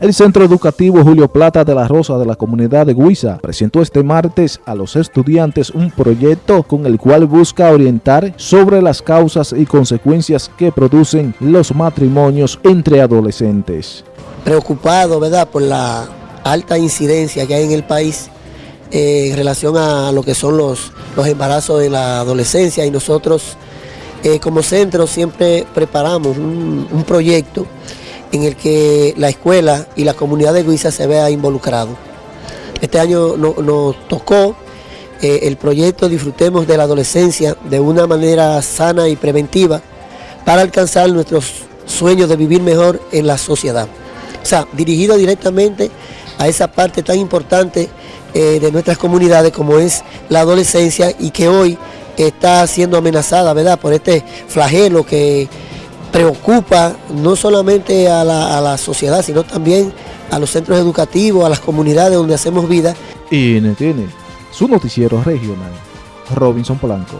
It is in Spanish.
El Centro Educativo Julio Plata de la Rosa de la comunidad de Guisa presentó este martes a los estudiantes un proyecto con el cual busca orientar sobre las causas y consecuencias que producen los matrimonios entre adolescentes. Preocupado, ¿verdad?, por la alta incidencia que hay en el país eh, en relación a lo que son los, los embarazos de la adolescencia y nosotros eh, como centro siempre preparamos un, proyecto en el que la escuela y la comunidad de Guisa se vea involucrado. Este año nos tocó eh, el proyecto Disfrutemos de la Adolescencia de una manera sana y preventiva para alcanzar nuestros sueños de vivir mejor en la sociedad. O sea, dirigido directamente a esa parte tan importante eh, de nuestras comunidades como es la adolescencia y que hoy está siendo amenazada, ¿verdad?, por este flagelo que preocupa no solamente a la, sociedad, sino también a los centros educativos, a las comunidades donde hacemos vida. Y tiene su noticiero regional, Robinson Polanco.